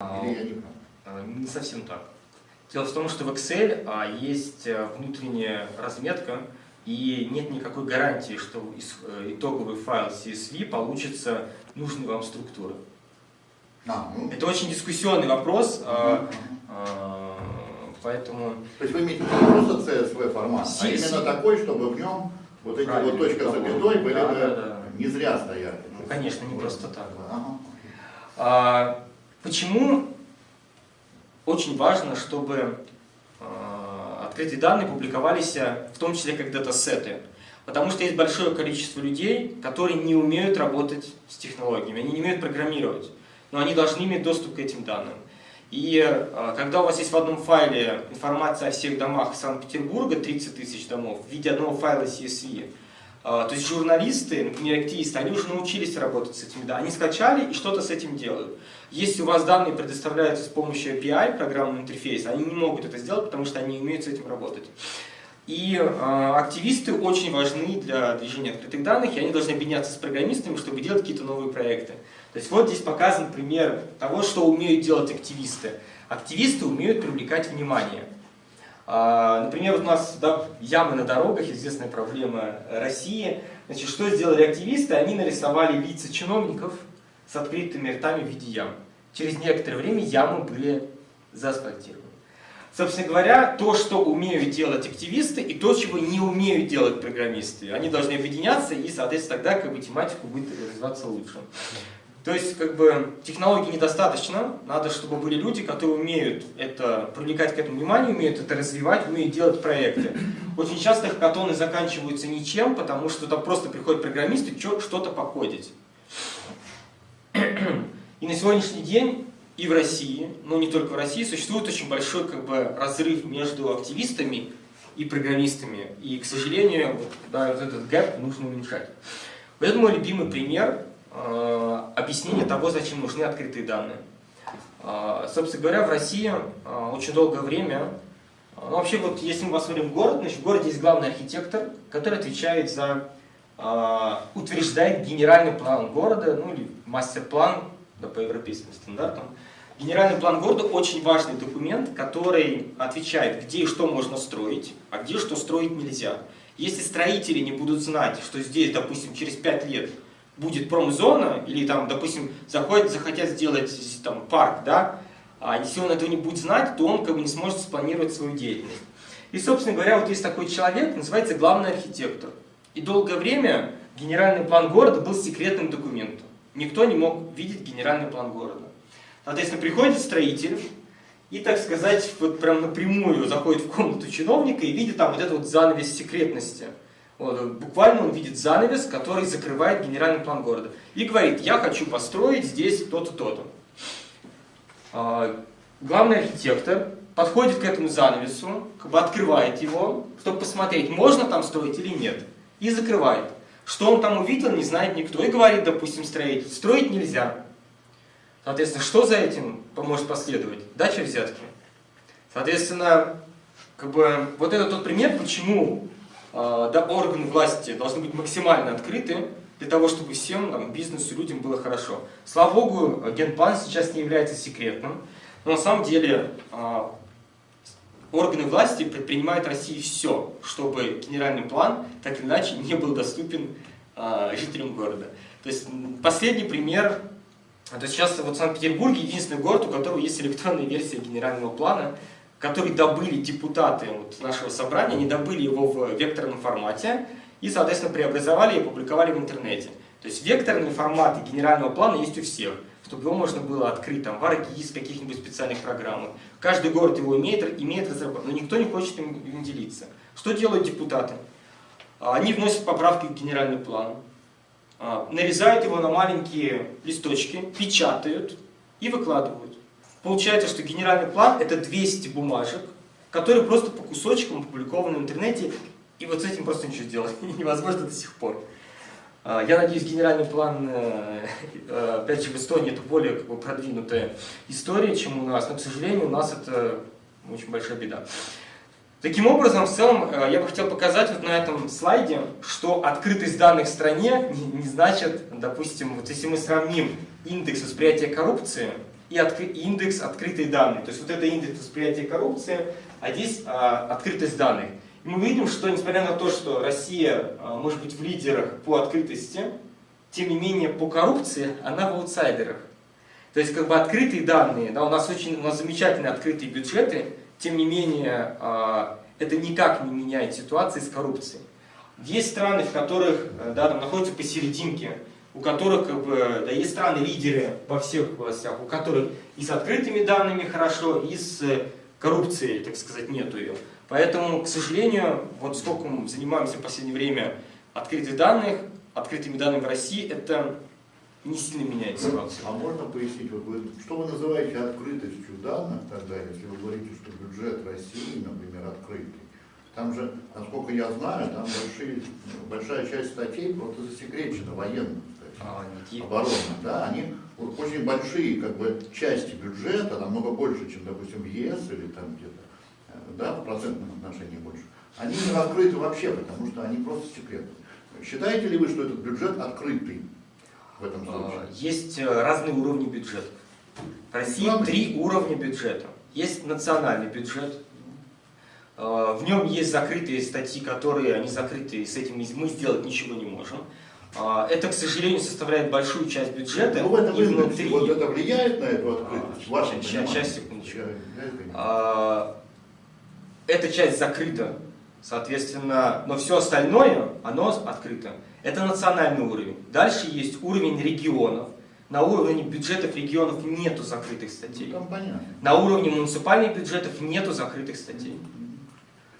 Не? А, Не совсем так. Дело в том, что в Excel а, есть э, внутренняя разметка, и нет никакой гарантии, что э, итоговый файл CSV получится нужной вам структуры. А, ну, Это очень дискуссионный вопрос, а, а, поэтому То есть вы имеете не просто CSV формат, а Си- именно такой, чтобы в нем вот эти Правильно, вот точка запятой были Да, бы да, да. не зря стояли. Ну, конечно, не просто так. Ага. Почему очень важно, чтобы а, открытые данные публиковались, а, в том числе как датасеты? Потому что есть большое количество людей, которые не умеют работать с технологиями, они не умеют программировать, но они должны иметь доступ к этим данным. И а, когда у вас есть в одном файле информация о всех домах Санкт-Петербурга, 30 тысяч домов, в виде одного файла CSV, то есть журналисты, например, активисты, они уже научились работать с этими данными. Они скачали и что-то с этим делают. Если у вас данные предоставляются с помощью API, программного интерфейса, они не могут это сделать, потому что они не умеют с этим работать. И э, активисты очень важны для движения открытых данных, и они должны объединяться с программистами, чтобы делать какие-то новые проекты. То есть вот здесь показан пример того, что умеют делать активисты. Активисты умеют привлекать внимание. А, Например, у нас да, ямы на дорогах, известная проблема России. Значит, что сделали активисты? Они нарисовали лица чиновников с открытыми ртами в виде ям. Через некоторое время ямы были заасфальтированы. Собственно говоря, то, что умеют делать активисты, и то, чего не умеют делать программисты, они должны объединяться, и, соответственно, тогда как бы, тематика будет развиваться лучше. То есть, как бы, технологий недостаточно, надо, чтобы были люди, которые умеют это, привлекать к этому внимание, умеют это развивать, умеют делать проекты. Очень часто хакатоны заканчиваются ничем, потому что там просто приходят программисты что-то покодить. И на сегодняшний день и в России, но не только в России, существует очень большой как бы, разрыв между активистами и программистами. И, к сожалению, вот, да, вот этот гэп нужно уменьшать. Вот это мой любимый пример э, объяснения того, зачем нужны открытые данные. Э, собственно говоря, в России э, очень долгое время, ну, вообще вот если мы посмотрим город, значит в городе есть главный архитектор, который отвечает за, утверждает генеральный план города, ну или мастер-план да, по европейским стандартам. Генеральный план города очень важный документ, который отвечает, где и что можно строить, а где что строить нельзя. Если строители не будут знать, что здесь, допустим, через 5 лет будет промзона, или там, допустим, заходят, захотят сделать там, парк, да, а если он этого не будет знать, то он как бы не сможет спланировать свою деятельность. И, собственно говоря, вот есть такой человек, называется главный архитектор. И долгое время генеральный план города был секретным документом. Никто не мог видеть генеральный план города. Соответственно, приходит строитель и, так сказать, вот прям напрямую заходит в комнату чиновника и видит там вот этот вот занавес секретности. Вот, буквально он видит занавес, который закрывает генеральный план города. И говорит, я хочу построить здесь то-то, то-то. А, Главный архитектор подходит к этому занавесу, как бы открывает его, чтобы посмотреть, можно там строить или нет. И закрывает. Что он там увидел, не знает никто. И говорит, допустим, строитель, строить нельзя. Соответственно, что за этим может последовать? Дача взятки. Соответственно, как бы, вот это тот пример, почему да, органы власти должны быть максимально открыты для того, чтобы всем там, бизнесу, людям было хорошо. Слава богу, генплан сейчас не является секретным, но на самом деле э, органы власти предпринимают в России все, чтобы генеральный план так или иначе не был доступен э, жителям города. То есть последний пример а То есть сейчас вот Санкт-Петербург единственный город, у которого есть электронная версия генерального плана, который добыли депутаты вот нашего собрания, они добыли его в векторном формате и, соответственно, преобразовали и опубликовали в интернете. То есть векторные форматы генерального плана есть у всех, чтобы его можно было открыть там, в ArcGIS, каких-нибудь специальных программах. Каждый город его имеет, имеет разработку, но никто не хочет им, им делиться. Что делают депутаты? А, Они вносят поправки к генеральному плану, а, нарезают его на маленькие листочки, печатают и выкладывают. Получается, что генеральный план это 200 бумажек, которые просто по кусочкам опубликованы в интернете, и вот с этим просто ничего сделать невозможно до сих пор. А, Я надеюсь, генеральный план, э, э, опять же, в Эстонии это более как бы, продвинутая история, чем у нас, но, к сожалению, у нас это очень большая беда. Таким образом, в целом, э, я бы хотел показать вот на этом слайде, что открытость данных в стране не, не значит, допустим, вот если мы сравним индекс восприятия коррупции и индекс открытые данные. То есть вот это индекс восприятия коррупции, а здесь а, открытость данных. И мы видим, что несмотря на то, что Россия а, может быть в лидерах по открытости, тем не менее по коррупции она в аутсайдерах. То есть как бы открытые данные, да, у нас очень у нас замечательные открытые бюджеты, тем не менее а, это никак не меняет ситуации с коррупцией. Есть страны, в которых э, да, там находятся посерединке, у которых как бы, да, есть страны-лидеры во всех областях, у которых и с открытыми данными хорошо, и с э, коррупцией, так сказать, нету ее. Поэтому, к сожалению, вот сколько мы занимаемся в последнее время открытых данных, открытыми данными в России, это не сильно меняет ситуацию. А можно пояснить, вот вы, что вы называете открытостью данных тогда, если вы говорите, что бюджет России, например, открытый? Там же, насколько я знаю, там большие, большая часть статей просто засекречена, военных А, оборонных, да, они очень большие как бы части бюджета, намного больше, чем, допустим, в ЕС или там где-то, э, да, в процентном отношении больше, они не раскрыты вообще, потому что они просто секретны. Считаете ли вы, что этот бюджет открытый в этом случае? А, Есть э, разные уровни бюджета. В России Главное. три уровня бюджета. Есть национальный бюджет. Э, В нем есть закрытые статьи, которые они закрытые, с этим мы сделать ничего не можем. А, Это, к сожалению, составляет большую часть бюджета. Ну, в этом и внутри. вот это влияет на эту открытость? в вашем ща- понимании? щас, секундочку. Я- это А, Эта часть закрыта, соответственно, но все остальное, оно открыто. Это национальный уровень. Дальше есть уровень регионов. На уровне бюджетов регионов нету закрытых статей. Ну. На уровне муниципальных бюджетов нету закрытых статей.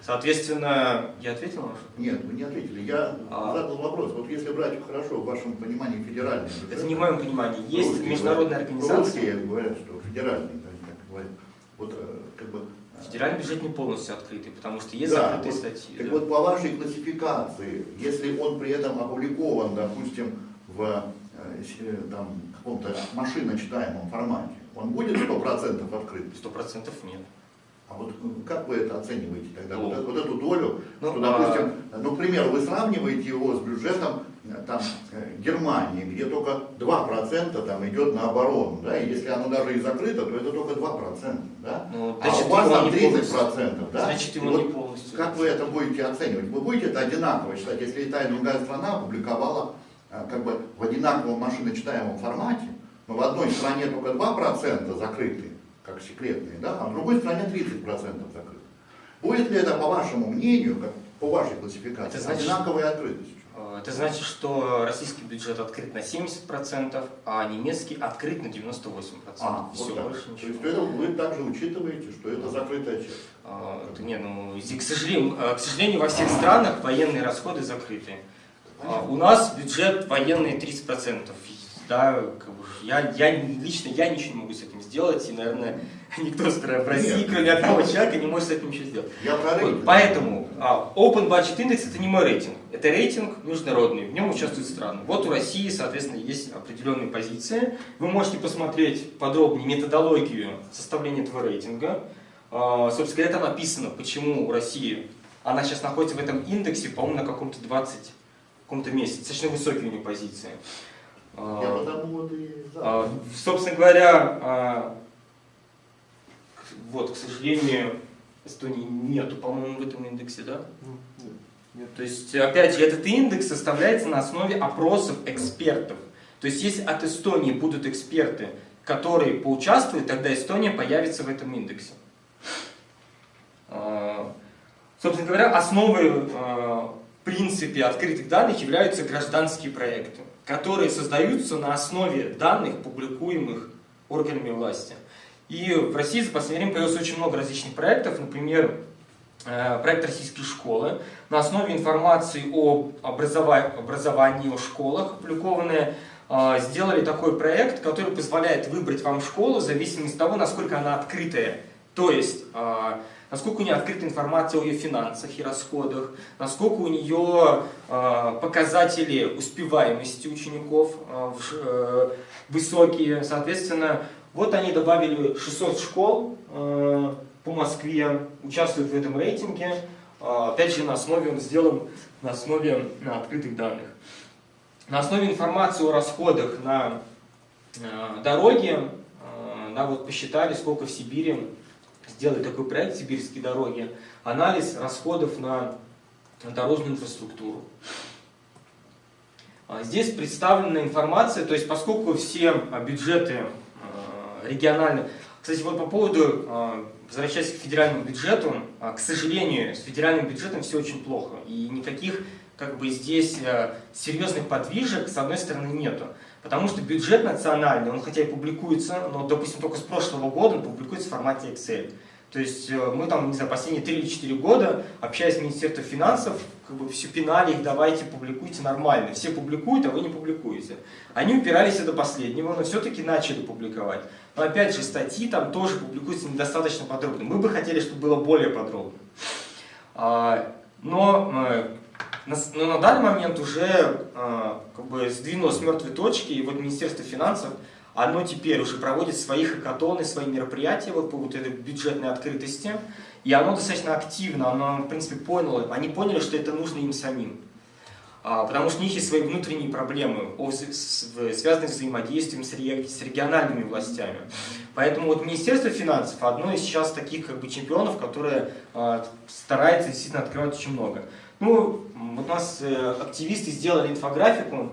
Соответственно, я ответил на ваш вопрос? Нет, вы не ответили. Я А. задал вопрос. Вот если брать хорошо, в вашем понимании федеральный бюджет. Это не в моем понимании. Есть Русские международная говорят- организация. Русские говорят, что федеральный, так говорят. Вот э, как бы. э, Федеральный бюджет не полностью открытый, потому что есть Да, закрытые вот, статьи. Так да. вот по вашей классификации, если он при этом опубликован, допустим, в э, э, там, каком-то машиночитаемом формате, он будет 100% открыт? Сто процентов нет. А вот э, как вы это оцениваете тогда? Ну, вот, эту, вот эту долю, ну, что, допустим, ну, к примеру, вы сравниваете его с бюджетом э, там, э, Германии, где только 2% там идет на оборону, да, и если оно даже и закрыто, то это только 2%, да? Ну, а значит, у вас там не 30%, да? Значит, его вот не полностью. как вы это будете оценивать? Вы будете это одинаково считать, если и та и другая страна опубликовала э, как бы в одинаковом машиночитаемом формате, но в одной стране только 2% закрыты, как секретные, да, а в другой стране 30% закрыты. Будет ли это, по вашему мнению, как по вашей классификации, Это значит- одинаковой открытостью? Э, Это значит, что российский бюджет открыт на 70%, а немецкий открыт на 98%. А, Все, вот так. больше То есть это вы также учитываете, что это закрытая часть. А, это не, ну, к, сожалению, э, к сожалению, во всех странах военные расходы закрыты. А, у нас бюджет военный 30%. Да, как бы, я, я лично я ничего не могу с этим сделать, и, наверное, никто в России, Нет. кроме одного человека, не может с этим ничего сделать. Я про Вот, рейтинг. поэтому а, Open Budget Index это не мой рейтинг, это рейтинг международный, в нем участвуют страны. Вот у России, соответственно, есть определенные позиции. Вы можете посмотреть подробнее методологию составления этого рейтинга. А, собственно говоря, там написано, почему у России, она сейчас находится в этом индексе, по-моему, на каком-то 20 каком-то месте, достаточно высокие у нее позиции. А, Я потому вот и задал. а, Собственно говоря, а, к- вот, к сожалению, Эстонии нету, по-моему, в этом индексе, да? Нет. То есть, опять же, этот индекс составляется на основе опросов экспертов. То есть, если от Эстонии будут эксперты, которые поучаствуют, тогда Эстония появится в этом индексе. Собственно говоря, основой в принципе открытых данных являются гражданские проекты, которые создаются на основе данных, публикуемых органами власти. И в России за последнее время появилось очень много различных проектов, например, э, проект российские школы на основе информации о образова- образовании, о школах, опубликованные, э, сделали такой проект, который позволяет выбрать вам школу в зависимости от того, насколько она открытая. То есть, э, насколько у нее открыта информация о ее финансах и расходах, насколько у нее э, показатели успеваемости учеников ш- э, высокие. Соответственно, вот они добавили 600 школ э, по Москве, участвуют в этом рейтинге. Опять же, на основе он сделан на основе э, открытых данных. На основе информации о расходах на э, дороги, э, да, вот посчитали, сколько в Сибири сделали такой проект «Сибирские дороги», анализ расходов на дорожную инфраструктуру. А, здесь представлена информация, то есть поскольку все бюджеты региональные... Кстати, вот по поводу, возвращаясь к федеральному бюджету, к сожалению, с федеральным бюджетом все очень плохо. И никаких как бы здесь серьезных подвижек, с одной стороны, нету. Потому что бюджет национальный, он хотя и публикуется, но, допустим, только с прошлого года он публикуется в формате Excel. То есть э, мы там, не знаю, последние 3 или 4 года, общаясь с Министерством финансов, как бы все пинали их, давайте публикуйте нормально. Все публикуют, а вы не публикуете. Они упирались до последнего, но все-таки начали публиковать. Но опять же, статьи там тоже публикуются недостаточно подробно. Мы бы хотели, чтобы было более подробно. А, но э, но на данный момент уже а, как бы сдвинулось мертвой точки, и вот Министерство финансов, оно теперь уже проводит свои хакатоны, свои мероприятия вот по вот этой бюджетной открытости, и оно достаточно активно, оно, в принципе, поняло, они поняли, что это нужно им самим. А, потому что у них есть свои внутренние проблемы, связанные с взаимодействием с региональными властями. Поэтому вот Министерство финансов одно из сейчас таких как бы чемпионов, которое а, старается действительно открывать очень много. Ну, вот нас э, активисты сделали инфографику,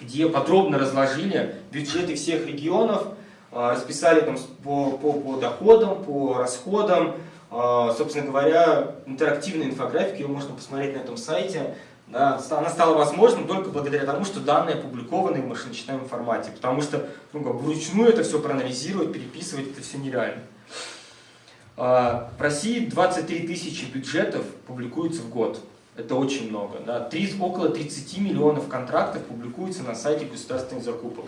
где подробно разложили бюджеты всех регионов, а, расписали там по, по, по доходам, по расходам. А, собственно говоря, интерактивная инфографика, ее можно посмотреть на этом сайте. Да, она стала возможной только благодаря тому, что данные опубликованы в машиночитаемом формате. Потому что ну, вручную это все проанализировать, переписывать, это все нереально. А, в России 23 тысячи бюджетов публикуются в год. Это очень много. Да? 3, около 30 миллионов контрактов публикуются на сайте государственных закупок.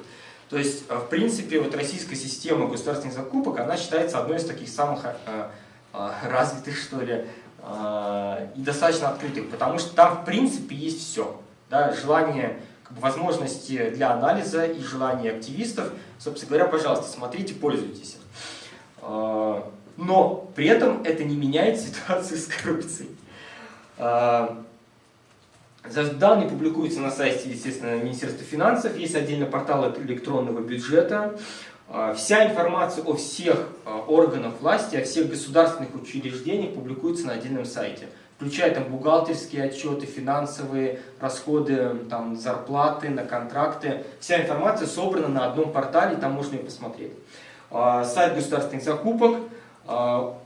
То есть, а, в принципе, вот российская система государственных закупок, она считается одной из таких самых а, развитых, что ли, и достаточно открытых, потому что там, в принципе, есть все. Да? Желание, как бы, возможности для анализа и желание активистов. Собственно говоря, пожалуйста, смотрите, пользуйтесь. Но при этом это не меняет ситуацию с коррупцией. А, данные публикуются на сайте, естественно, Министерства финансов, есть отдельно портал электронного бюджета. А, вся информация о всех а, органах власти, о всех государственных учреждениях публикуется на отдельном сайте, включая там бухгалтерские отчеты, финансовые расходы, там, зарплаты, на контракты. Вся информация собрана на одном портале, там можно ее посмотреть. Сайт государственных закупок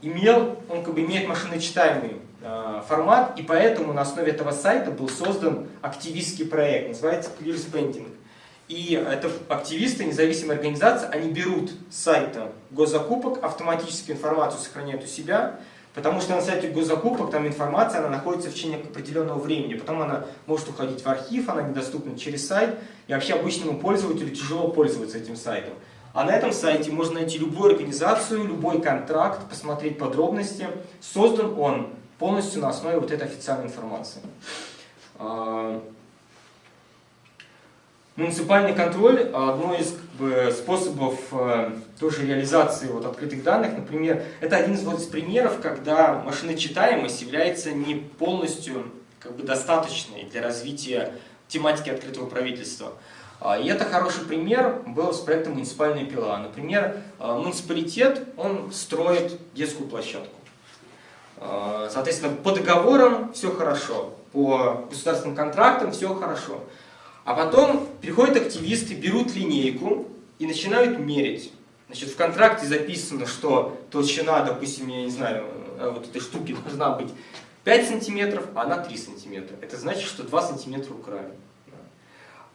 имел, он как бы имеет машиночитаемый Э, формат, и поэтому на основе этого сайта был создан активистский проект, называется Clear Spending. И это активисты, независимые организации, они берут с сайта госзакупок, автоматически информацию сохраняют у себя, потому что на сайте госзакупок там информация, она находится в течение определенного времени, потом она может уходить в архив, она недоступна через сайт, и вообще обычному пользователю тяжело пользоваться этим сайтом. А на этом сайте можно найти любую организацию, любой контракт, посмотреть подробности. Создан он полностью на основе вот этой официальной информации. А, муниципальный контроль – одно из как бы, способов э, тоже реализации вот, открытых данных. Например, это один из, вот, из примеров, когда машиночитаемость является не полностью как бы, достаточной для развития тематики открытого правительства. А, и это хороший пример был с проектом «Муниципальная пила». Например, э, муниципалитет он строит детскую площадку. А, соответственно, по договорам все хорошо, по государственным контрактам все хорошо. А потом приходят активисты, берут линейку и начинают мерить. Значит, в контракте записано, что толщина, допустим, я не знаю, э, вот этой штуки должна быть 5 сантиметров, а она 3 сантиметра. Это значит, что 2 сантиметра украли.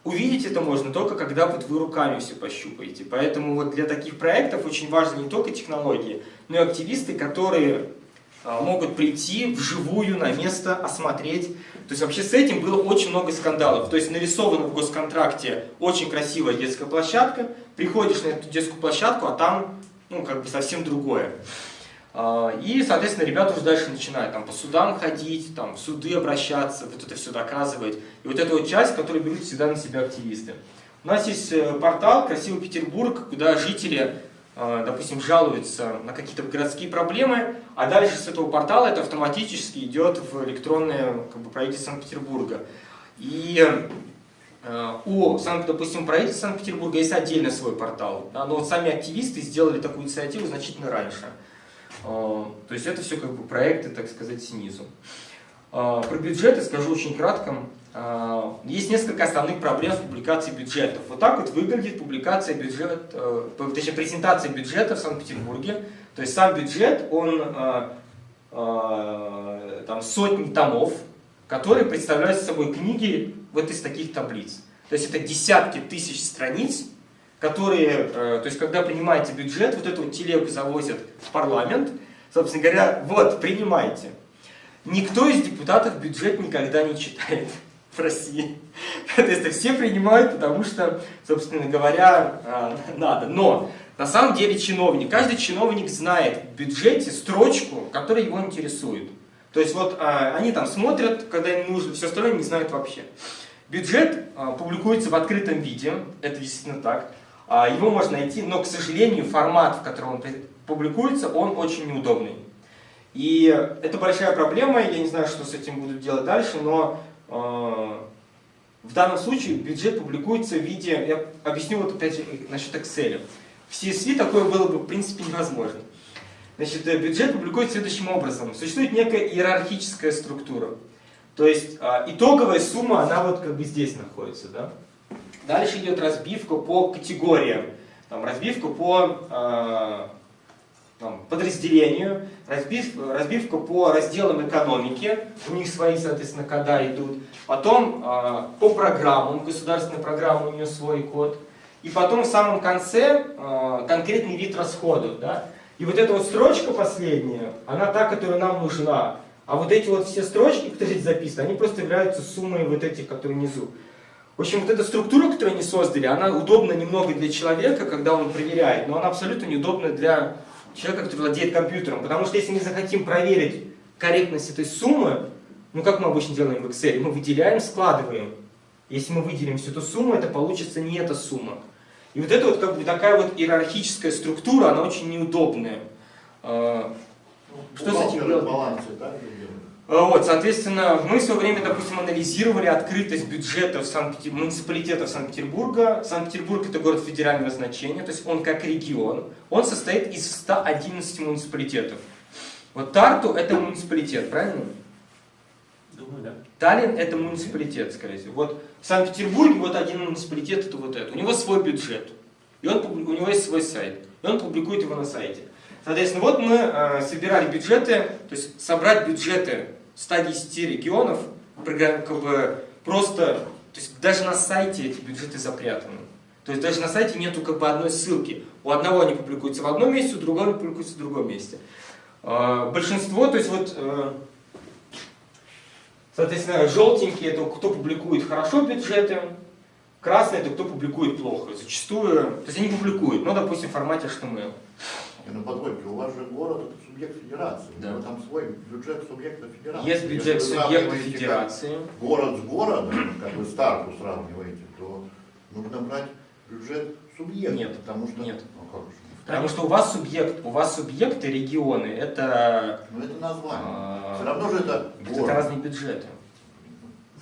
Увидеть это можно только когда вот вы руками все пощупаете. Поэтому вот для таких проектов очень важны не только технологии, но и активисты, которые а, могут прийти вживую на место, осмотреть. То есть вообще с этим было очень много скандалов. То есть нарисована в госконтракте очень красивая детская площадка, приходишь на эту детскую площадку, а там ну, как бы совсем другое. А, и, соответственно, ребята уже дальше начинают там, по судам ходить, там, в суды обращаться, вот это все доказывать. И вот эта вот часть, которую берут всегда на себя активисты. У нас есть э, портал «Красивый Петербург», куда жители Э, допустим, жалуются на какие-то городские проблемы, а дальше с этого портала это автоматически идет в электронное как бы, правительство Санкт-Петербурга. И э, у, допустим, правительства Санкт-Петербурга есть отдельно свой портал, но вот сами активисты сделали такую инициативу значительно раньше. Э, то есть это все как бы проекты, так сказать, снизу. Про бюджеты скажу очень кратко. Есть несколько основных проблем с публикацией бюджетов. Вот так вот выглядит публикация бюджета, точнее презентация бюджета в Санкт-Петербурге. То есть сам бюджет, он там, сотни томов, которые представляют собой книги вот из таких таблиц. То есть это десятки тысяч страниц, которые, э, то есть когда принимаете бюджет, вот эту телегу завозят в парламент, собственно говоря, вот, принимайте. Никто из депутатов бюджет никогда не читает в России. То есть все принимают, потому что, собственно говоря, э, надо. Но на самом деле чиновник, каждый чиновник знает в бюджете строчку, которая его интересует. То есть вот а, они там смотрят, когда им нужно, все остальное не знают вообще. Бюджет публикуется в открытом виде, это действительно так. А, его можно найти, но, к сожалению, формат, в котором он публикуется, он очень неудобный. И это большая проблема, я не знаю, что с этим будут делать дальше, но э, в данном случае бюджет публикуется в виде, я объясню вот опять же насчет Excel. В CSV такое было бы в принципе невозможно. Значит, э, бюджет публикуется следующим образом. Существует некая иерархическая структура. То есть а, итоговая сумма, она вот как бы здесь находится. Да? Дальше идет разбивка по категориям. Там, разбивка по а, там, подразделению, разбив, разбивка по разделам экономики, у них свои, соответственно, кода идут. Потом а, по программам, государственная программа, у нее свой код. И потом в самом конце конкретный вид расходов. Да? И вот эта вот строчка последняя, она та, которая нам нужна. А вот эти вот все строчки, которые здесь записаны, они просто являются суммой вот этих, которые внизу. В общем, вот эта структура, которую они создали, она удобна немного для человека, когда он проверяет, но она абсолютно неудобна для человека, который владеет компьютером. Потому что если мы захотим проверить корректность этой суммы, ну как мы обычно делаем в Excel, мы выделяем, складываем. Если мы выделим всю эту сумму, это получится не эта сумма. И вот эта вот как бы такая вот иерархическая структура, она очень неудобная. А, что с этим делать? Балансе, да, вот, соответственно, мы в свое время, допустим, анализировали открытость бюджетов Санкт муниципалитетов Санкт-Петербурга. Санкт-Петербург это город федерального значения, то есть он как регион. Он состоит из 111 муниципалитетов. Вот Тарту это муниципалитет, правильно? Думаю, да. Таллин это муниципалитет, скорее всего. Вот в Санкт-Петербурге вот один муниципалитет это вот это. У него свой бюджет. И он, у него есть свой сайт. И он публикует его на сайте. Соответственно, вот мы э, собирали бюджеты, то есть собрать бюджеты 110 регионов, как бы просто, то есть даже на сайте эти бюджеты запрятаны. То есть даже на сайте нету как бы одной ссылки. У одного они публикуются в одном месте, у другого они публикуются в другом месте. Э, большинство, то есть вот э, Соответственно, желтенький это кто публикует хорошо бюджеты, красный это кто публикует плохо. Зачастую, то есть они публикуют, но, допустим, в формате HTML. И ну позвольте, у вас же город это субъект федерации. Да. Но там свой бюджет субъекта федерации. Есть бюджет субъекта федерации. Город с городом, как вы старту сравниваете, то нужно брать бюджет субъекта. Нет, потому что, нет. Ну, как же? Потому что у вас субъект, у вас субъекты, регионы, это... Ну это название. А, Все равно же это город. Это разные бюджеты.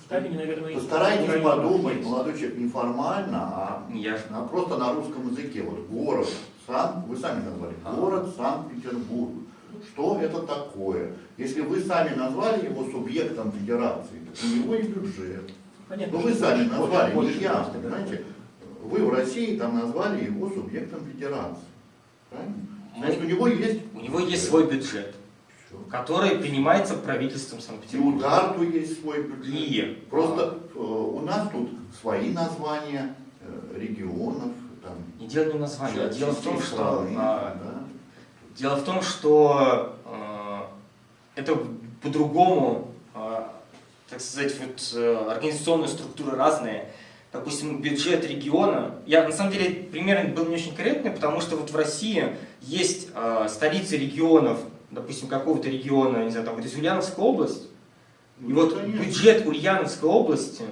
Сталине, наверное, Постарайтесь подумать, молодой человек, не формально, а, Я... а просто на русском языке. Вот город, Сан, вы сами назвали, город Санкт-Петербург. Что это такое? Если вы сами назвали его субъектом федерации, то у него и бюджет. Понятно, Но вы сами назвали, не я, понимаете? Вы в России там назвали его субъектом федерации. Правильно? Значит, у него есть... У него есть свой бюджет, который принимается правительством Санкт-Петербурга. И у Тарту есть свой бюджет. И... Просто э, у нас тут свои названия э, регионов. Там, не дело не название, а дело в том, что... А, да? Дело в том, что э, это по-другому, э, так сказать, вот, э, организационные структуры разные допустим, бюджет региона, я на самом деле пример был не очень корректный, потому что вот в России есть э, столицы регионов, допустим, какого-то региона, не знаю, там вот из Ульяновская область, и вот Конечно. бюджет Ульяновской области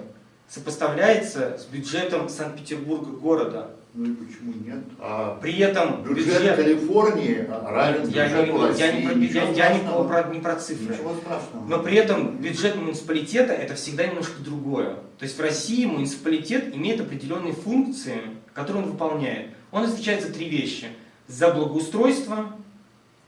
сопоставляется с бюджетом Санкт-Петербурга города. Ну и почему нет? А При этом бюджет, бюджет... Калифорнии равен Я, не, бюджету я, не, России. про, я, я не, про, не про цифры. Ничего страшного. Но при этом бюджет муниципалитета это всегда немножко другое. То есть в России муниципалитет имеет определенные функции, которые он выполняет. Он отвечает за три вещи. За благоустройство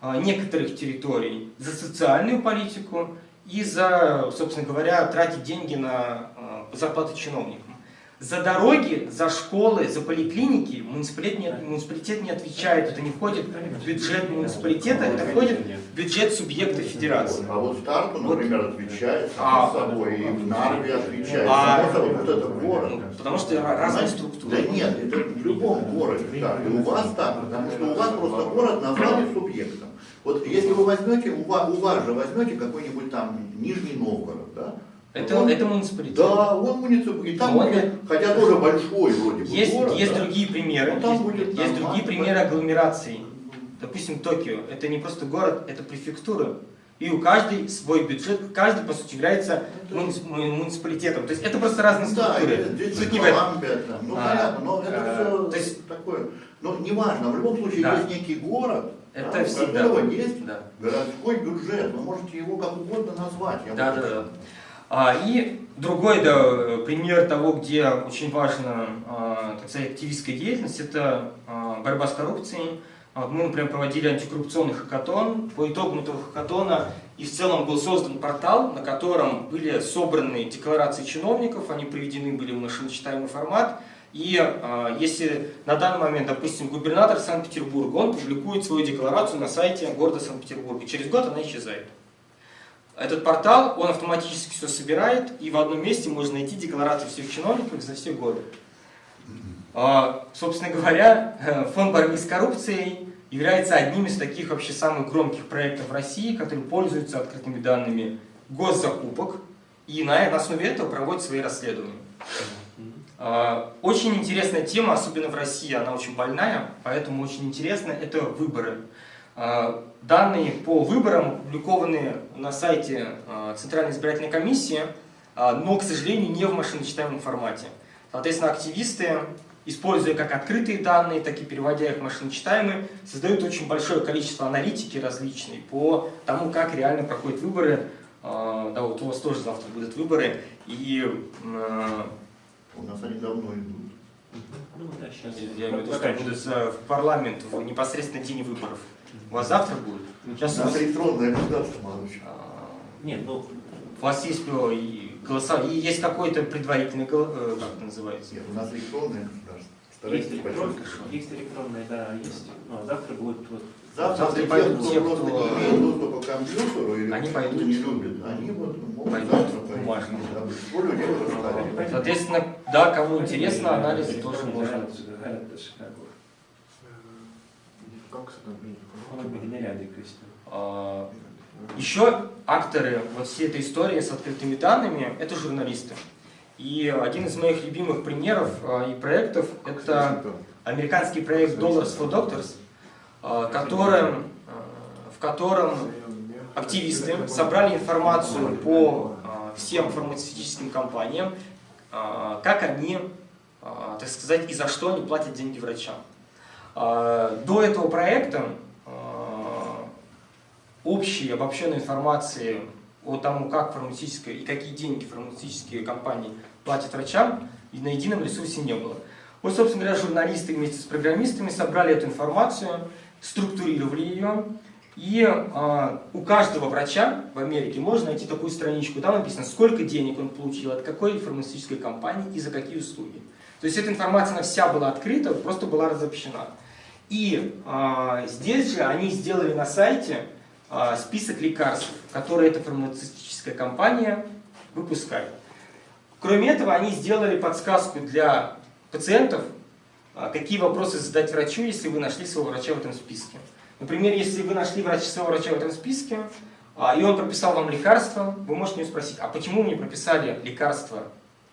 а, некоторых территорий, за социальную политику и за, собственно говоря, тратить деньги на а, зарплаты чиновникам. За дороги, за школы, за поликлиники муниципалитет не, муниципалитет не отвечает. Это не входит в бюджет муниципалитета, это входит в бюджет субъекта федерации. А вот Старту, например, отвечает А. само собой, и в Нарве отвечает. А. Собой, вот это город. Ну, потому что ра- разные Знаете, структуры. Да нет, это в любом городе так. И у вас так, потому что у вас просто город назвали субъектом. Вот если вы возьмете, у вас, у вас же возьмете какой-нибудь там Нижний Новгород, да? Это, Он- это муниципалитет. Да, он муниципалитет. И там Но он будет, хотя тоже большой вроде бы Есть, город, есть да? другие примеры. Ну, там есть будет есть другие примеры агломераций. Допустим, Токио. Это не просто город, это префектура. И у каждой свой бюджет, каждый, по сути, является му- муниципалитетом. То есть это просто разные Да, структуры. это здесь Суть не в этом. Ну А, понятно, но это а, все то есть- такое, ну неважно, в любом случае Да. есть некий город, Это да, у всегда. которого есть Да. городской бюджет, вы можете его как угодно назвать. я Да, да, да. А, и другой да, пример того, где очень важна, так сказать, активистская деятельность, это а, борьба с коррупцией. А, Мы, например, проводили антикоррупционный хакатон. По итогам этого хакатона и в целом был создан портал, на котором были собраны декларации чиновников, они приведены были в машиночитаемый формат. И если на данный момент, допустим, губернатор Санкт-Петербурга, он публикует свою декларацию на сайте города Санкт-Петербурга, через год она исчезает. Этот портал, он автоматически все собирает, и в одном месте можно найти декларации всех чиновников за все годы. А, Собственно говоря, фонд борьбы с коррупцией является одним из таких вообще самых громких проектов России, который пользуется открытыми данными госзакупок, и на на основе этого проводит свои расследования. А, Очень интересная тема, особенно в России, она очень больная, поэтому очень интересно, это выборы. А, Данные по выборам опубликованы на сайте а, Центральной избирательной комиссии, а, но, к сожалению, не в машиночитаемом формате. Соответственно, активисты, используя как открытые данные, так и переводя их в машиночитаемые, создают очень большое количество аналитики различной по тому, как реально проходят выборы. Да, вот у вас тоже завтра будут выборы, и У нас они давно идут. Ну да, сейчас. я имею в виду, что будут в парламент в непосредственно день выборов. У вас завтра будет? У Сейчас у нас вас, электронное государство, молодой а, Нет, ну, у вас есть и голоса, и есть какой-то предварительный, гол- э, как это называется? Нет, у нас электронное государство. есть электронная, есть электронная, да, есть. Но завтра будет вот. Завтра, Завтра пойдут те, кто- не имеет доступа к компьютеру или Они кто пойдут. не любит, они вот могут Пойдут завтра бумажно. Соответственно, да, кому интересно, анализ тоже можно. А, Еще акторы вот всей этой истории с открытыми данными – это журналисты. И один из моих любимых примеров а, и проектов – это американский проект Dollars for Doctors, а, которым, а, в котором активисты собрали информацию по всем фармацевтическим компаниям, как они, так сказать, и за что они платят деньги врачам. А, До этого проекта а, общей обобщенной информации о том, как фармацевтическая и какие деньги фармацевтические компании платят врачам, и на едином ресурсе не было. Вот, собственно говоря, журналисты вместе с программистами собрали эту информацию, структурировали ее, и а, у каждого врача в Америке можно найти такую страничку, там написано, сколько денег он получил, от какой фармацевтической компании и за какие услуги. То есть эта информация она вся была открыта, просто была разобщена. И а, здесь же они сделали на сайте а, список лекарств, которые эта фармацевтическая компания выпускает. Кроме этого, они сделали подсказку для пациентов, а, какие вопросы задать врачу, если вы нашли своего врача в этом списке. Например, если вы нашли врач, своего врача в этом списке, а, и он прописал вам лекарство, вы можете у него спросить, а почему мне прописали лекарство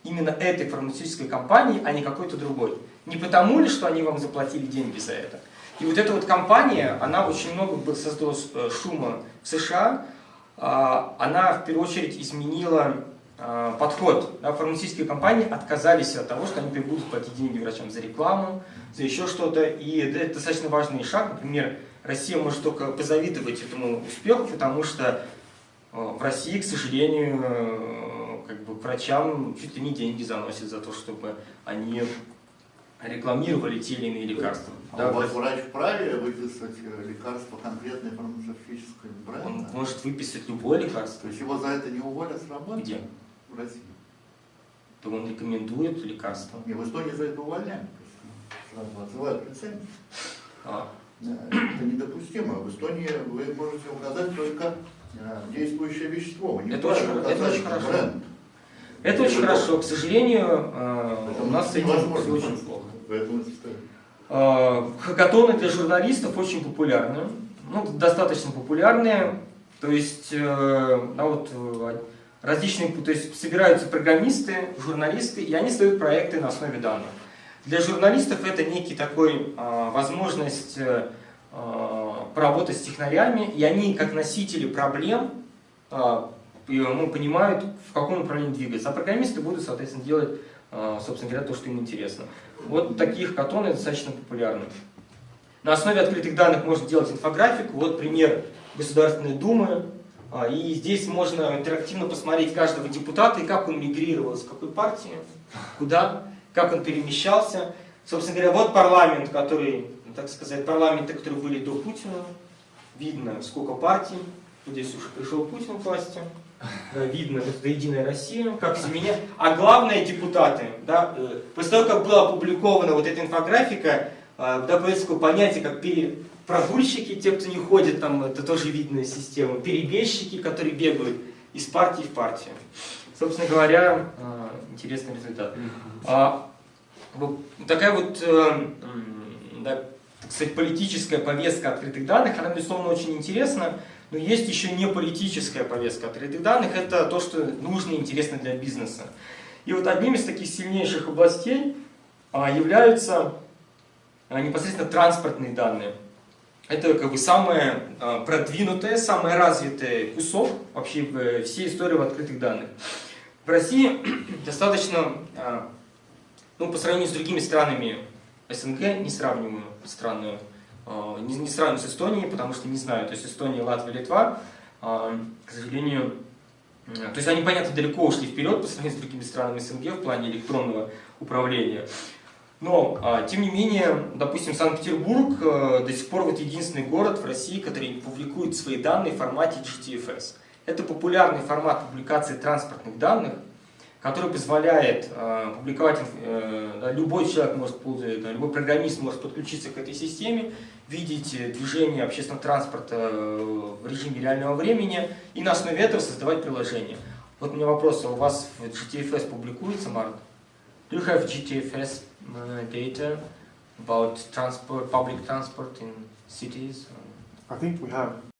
именно этой фармацевтической компании, а не какой-то другой? Не потому ли, что они вам заплатили деньги за это? И вот эта вот компания, она очень много создала э, шума в США. А, Она в первую очередь изменила а, подход. Да, фармацевтические компании отказались от того, что они будут платить деньги врачам за рекламу, за еще что-то. И это достаточно важный шаг. Например, Россия может только позавидовать этому успеху, потому что э, в России, к сожалению, э, как бы к врачам чуть ли не деньги заносят за то, чтобы они рекламировали те или иные лекарства. А Да, у вас врач вправе выписать э, лекарство конкретной фармацевтической он бренда? может выписать любое лекарство. То есть его за это не уволят с работы? Где? В России. То он рекомендует лекарство. Не, в Эстонии за это увольняют. Сразу отзывают лицензию. А, Это недопустимо. В Эстонии вы можете указать только э, действующее вещество. Вы не Это очень- это очень хорошо. бренд. Это очень хорошо. К сожалению, э, у нас с этим очень плохо. Э, Хакатоны для журналистов очень популярны. Ну, достаточно популярные. То есть, э, да, вот, различные, то есть собираются программисты, журналисты, и они создают проекты на основе данных. Для журналистов это некий такой возможность поработать с технарями, и они как носители проблем ну, понимают, в каком направлении двигаться. А программисты будут, соответственно, делать, э, собственно говоря, то, что им интересно. Вот таких катоны достаточно популярны. На основе открытых данных можно делать инфографику. Вот пример Государственной Думы. А, И здесь можно интерактивно посмотреть каждого депутата и как он мигрировал из какой партии, куда, как он перемещался. Собственно говоря, вот парламент, который, так сказать, парламенты, которые были до Путина. Видно, сколько партий. Здесь уже пришел Путин к власти. Да, видно, это Единая Россия, как все меня. А главное, депутаты. Да, э, после того, как была опубликована вот эта инфографика, э, да, такое понятие, как пере- прогульщики, те, кто не ходит, там, это тоже видная система, перебежчики, которые бегают из партии в партию. Собственно говоря, э, интересный результат. А, такая вот, э, да, так сказать, политическая повестка открытых данных, она, безусловно, очень интересна, но есть еще не политическая повестка открытых данных, это то, что нужно и интересно для бизнеса. И вот одним из таких сильнейших областей а, являются а, непосредственно транспортные данные. Это как бы самое а, продвинутое, самое развитое кусок вообще в э, всей истории в открытых данных. В России достаточно, а, ну, по сравнению с другими странами СНГ, не сравниваю страны, а, не, не сравниваю с Эстонией, потому что не знаю, то есть Эстония, Латвия, Литва, а, к сожалению, м, то есть они, понятно, далеко ушли вперед по сравнению с другими странами СНГ в плане электронного управления. Но, тем не менее, допустим, Санкт-Петербург э, до сих пор вот единственный город в России, который публикует свои данные в формате GTFS. Это популярный формат публикации транспортных данных, который позволяет э, публиковать, э, любой человек может, любой программист может подключиться к этой системе, видеть э, движение общественного транспорта э, в режиме реального времени и на основе этого создавать приложение. Вот у меня вопрос, а у вас GTFS публикуется, Марк? Do you have GTFS uh, data about transport, public transport in cities? I think we have